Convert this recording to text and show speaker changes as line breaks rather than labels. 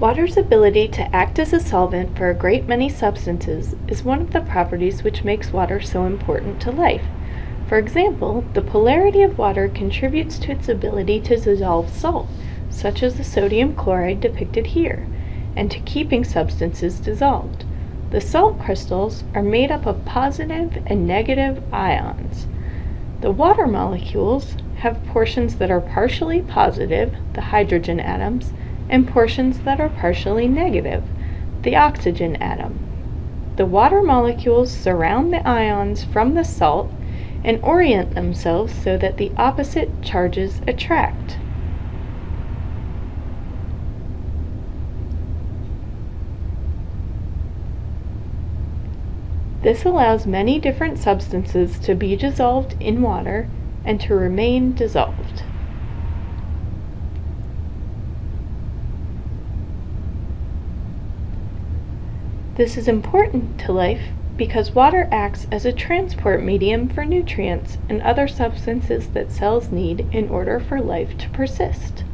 Water's ability to act as a solvent for a great many substances is one of the properties which makes water so important to life. For example, the polarity of water contributes to its ability to dissolve salt, such as the sodium chloride depicted here, and to keeping substances dissolved. The salt crystals are made up of positive and negative ions. The water molecules have portions that are partially positive, the hydrogen atoms, and portions that are partially negative, the oxygen atom. The water molecules surround the ions from the salt and orient themselves so that the opposite charges attract. This allows many different substances to be dissolved in water and to remain dissolved. This is important to life because water acts as a transport medium for nutrients and other substances that cells need in order for life to persist.